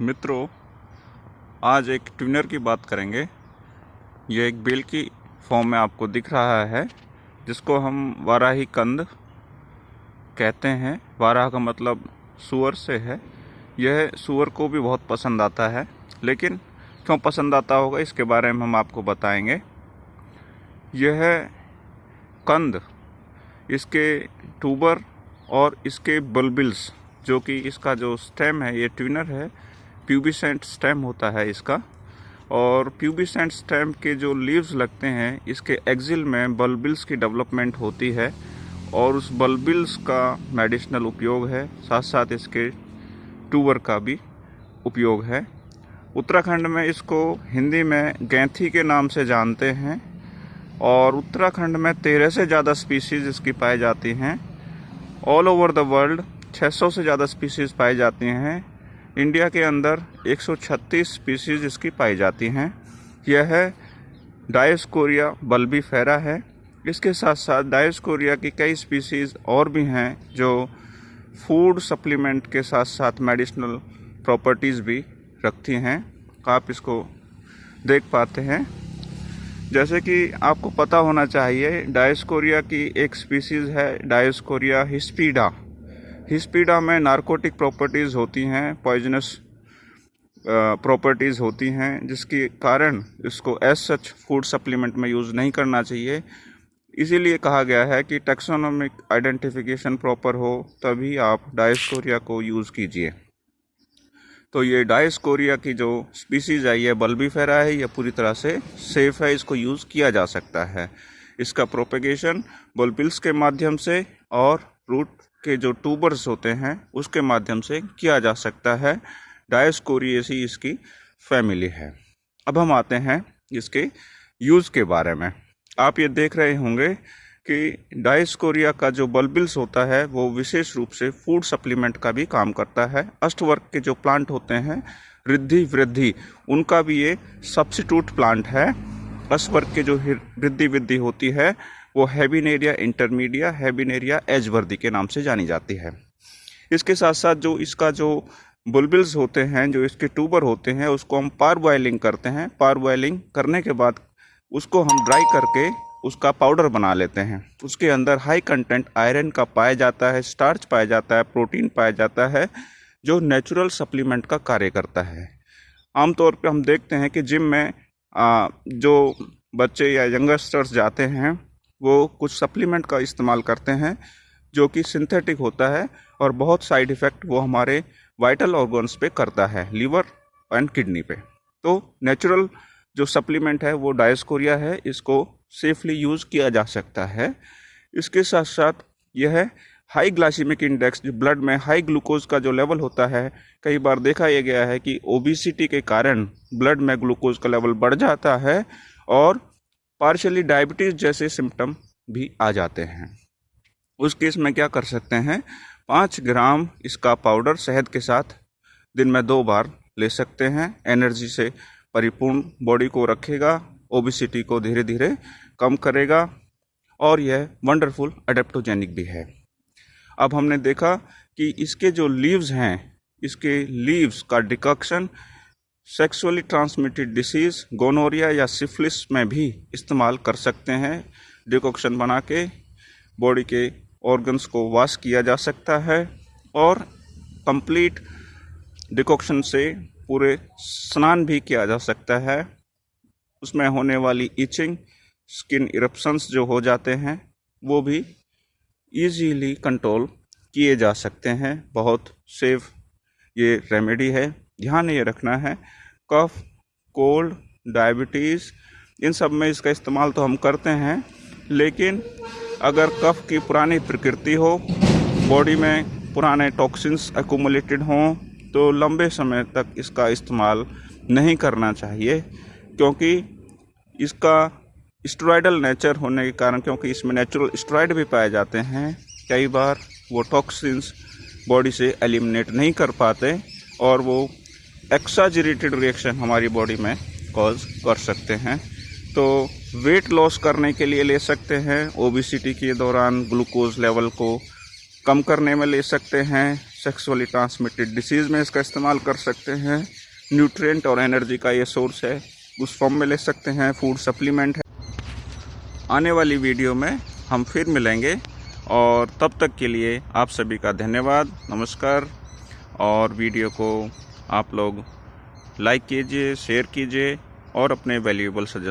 मित्रों, आज एक ट्यूनर की बात करेंगे। ये एक बेल की फॉर्म में आपको दिख रहा है, जिसको हम वाराही कंद कहते हैं। वाराह का मतलब सुअर से है। यह सुअर को भी बहुत पसंद आता है, लेकिन क्यों पसंद आता होगा, इसके बारे में हम आपको बताएँगे। यह कंद, इसके ट्यूबर और इसके बलबिल्स, जो कि इसका जो स्टेम है, ये ट्यूनर है प्यूबिसेंट स्टेम होता है इसका। और प्यूबिसेंट स्टेम के जो लीव्स लगते हैं, इसके एक्सिल में बल्बिल्स की डेवलपमेंट होती है और उस बल्बिल्स का मेडिसिनल उपयोग है। साथ साथ इसके ट्यूबर का भी उपयोग है। उत्तराखंड में इसको हिंदी में गैंथी के नाम से जानते हैं और उत्तराखंड में तेरह से ज़्यादा स्पीसीज़ इसकी पाई जाती हैं। ऑल ओवर द वर्ल्ड 600 से ज़्यादा स्पीसीज़ पाई जाती हैं। इंडिया के अंदर 136 स्पीसीज़ इसकी पाई जाती हैं। यह है डायस्कोरिया बल्बी फेरा है। इसके साथ साथ डायस्कोरिया की कई स्पीसीज़ और भी हैं जो फ़ूड सप्लीमेंट के साथ साथ मेडिसिनल प्रॉपर्टीज़ भी रखती हैं। आप इसको देख पाते हैं। जैसे कि आपको पता होना चाहिए डायस्कोरिया की एक स्पीसीज़ है डायस्कोरिया हिस्पीडा हिस्पीडा में नारकोटिक प्रॉपर्टीज़ होती हैं पॉइजनस प्रॉपर्टीज़ होती हैं, जिसके कारण इसको एज सच फ़ूड सप्लीमेंट में यूज़ नहीं करना चाहिए। इसीलिए कहा गया है कि टेक्सोनॉमिक आइडेंटिफिकेशन प्रॉपर हो, तभी आप डायस्कोरिया को यूज़ कीजिए। तो ये डायस्कोरिया की जो स्पीसीज़ है, ये बल्बीफेरा है, ये पूरी तरह से सेफ़ है, इसको यूज़ किया जा सकता है। इसका प्रोपेगेशन बल्बिल्स के माध्यम से और रूट के जो ट्यूबर्स होते हैं, उसके माध्यम से किया जा सकता है। डायस्कोरिएसी इसकी फैमिली है। अब हम आते हैं इसके यूज़ के बारे में। आप ये देख रहे होंगे कि डायस्कोरिया का जो बल्बिल्स होता है, वो विशेष रूप से फ़ूड सप्लीमेंट का भी काम करता है। अष्टवर्ग के जो प्लांट होते हैं, रिद्धि वृद्धि, उनका भी ये सब्सिट्यूट प्लांट है। अष्टवर्ग के जो वृद्धि वृद्धि होती है वो हैबिनेरिया इंटरमीडिया हैबिनेरिया एजवर्दी के नाम से जानी जाती है। इसके साथ साथ जो इसका जो बुलबिल्स होते हैं जो इसके ट्यूबर होते हैं उसको हम पार बॉयलिंग करते हैं। पार बॉयलिंग करने के बाद उसको हम ड्राई करके उसका पाउडर बना लेते हैं। उसके अंदर हाई कंटेंट आयरन का पाया जाता है स्टार्च पाया जाता है प्रोटीन पाया जाता है जो नेचुरल सप्लीमेंट का कार्य करता है। आमतौर पे हम देखते हैं कि जिम में आ, जो बच्चे या यंगस्टर्स जाते हैं वो कुछ सप्लीमेंट का इस्तेमाल करते हैं, जो कि सिंथेटिक होता है और बहुत साइड इफ़ेक्ट वो हमारे वाइटल ऑर्गन्स पे करता है लीवर एंड किडनी पे। तो नेचुरल जो सप्लीमेंट है वो डायस्कोरिया है, इसको सेफली यूज़ किया जा सकता है। इसके साथ साथ यह हाई ग्लाइसेमिक इंडेक्स जो ब्लड में हाई ग्लूकोज का जो लेवल होता है, कई बार देखा यह गया है कि ओबिसिटी के कारण ब्लड में ग्लूकोज का लेवल बढ़ जाता है और पार्शली डायबिटीज़ जैसे सिम्टम भी आ जाते हैं। उस केस में क्या कर सकते हैं? पाँच ग्राम इसका पाउडर शहद के साथ दिन में दो बार ले सकते हैं। एनर्जी से परिपूर्ण बॉडी को रखेगा ओबिसिटी को धीरे धीरे कम करेगा और यह वंडरफुल अडेप्टोजेनिक भी है। अब हमने देखा कि इसके जो लीव्स हैं, इसके लीव्स का decoction sexually transmitted disease, gonorrhoea या सिफिलिस में भी इस्तेमाल कर सकते हैं। डिकॉक्शन बना के, बॉडी के ऑर्गन्स को वॉश किया जा सकता है और कंप्लीट डिकॉक्शन से पूरे स्नान भी किया जा सकता है। उसमें होने वाली इचिंग स्किन इरप्शंस जो हो जाते हैं, वो भी इजीली कंट्रोल किए जा सकते हैं। बहुत सेफ़ ये रेमेडी है। ध्यान ये रखना है, कफ, कोल्ड, डायबिटीज़, इन सब में इसका इस्तेमाल तो हम करते हैं, लेकिन अगर कफ की पुरानी प्रकृति हो, बॉडी में पुराने टॉक्सिन्स एकुमुलेटेड हों तो लंबे समय तक इसका इस्तेमाल नहीं करना चाहिए, क्योंकि इसका स्ट्रॉइडल नेचर होने के कारण, क्योंकि इसमें नेचुरल स्ट्रॉइड भी पाए जाते हैं, कई बार वो टॉक्सिन्स बॉडी से एलिमिनेट नहीं कर पाते, और वो एक्साजरेटेड रिएक्शन हमारी बॉडी में कॉज कर सकते हैं। तो वेट लॉस करने के लिए ले सकते हैं ओबिसिटी के दौरान ग्लूकोज लेवल को कम करने में ले सकते हैं सेक्सुअली ट्रांसमिटेड डिसीज़ में इसका इस्तेमाल कर सकते हैं न्यूट्रिएंट और एनर्जी का ये सोर्स है, उस फॉर्म में ले सकते हैं फ़ूड सप्लीमेंट है। आने वाली वीडियो में हम फिर मिलेंगे, और तब तक के लिए आप सभी का धन्यवाद, नमस्कार, और वीडियो को आप लोग लाइक कीजिए शेयर कीजिए और अपने वैल्यूएबल सजेशन